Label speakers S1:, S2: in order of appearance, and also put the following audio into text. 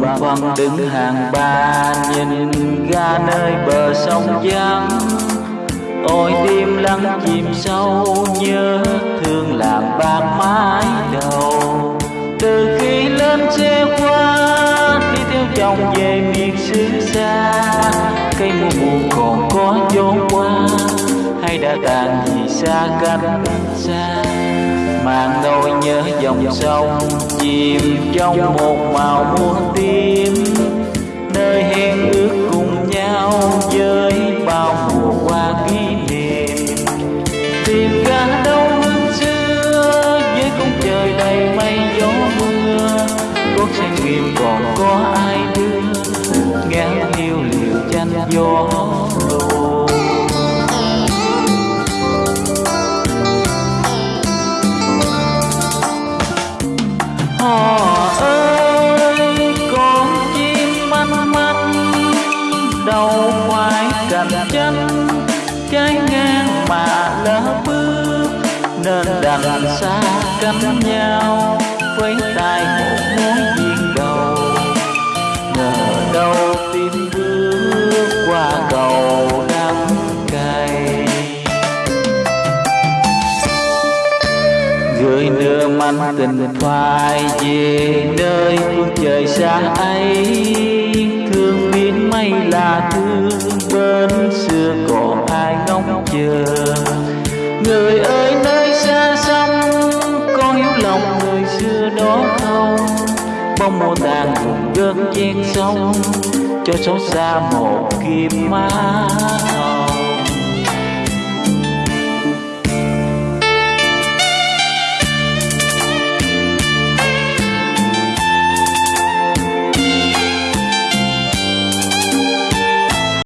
S1: bần phân đứng hàng ba, nhìn ga nơi bờ sông vắng ôi tim lắng chìm sâu nhớ thương làm bạc mái đầu. Từ khi lên xe qua, đi theo chồng về miền xứ xa, cây mùa mùa còn có gió qua đã tàn vì xa cách xa. Mang nỗi nhớ dòng sông, chìm trong một màu muôn tim trái ngang mà lỡ bước, nên đành xa cánh nhau với tay một mối duyên đầu. Ngờ đâu tim bước qua cầu đắng cay. Gửi nửa manh tình phai về nơi phương trời xa ấy, thương biến mây là thương xưa còn ai ngóng chờ. Người ơi, nơi xa xăm, có hiểu lòng người xưa đó không? Bóng mùa tàn cùng gớt chen sông cho xót xa một kiếp má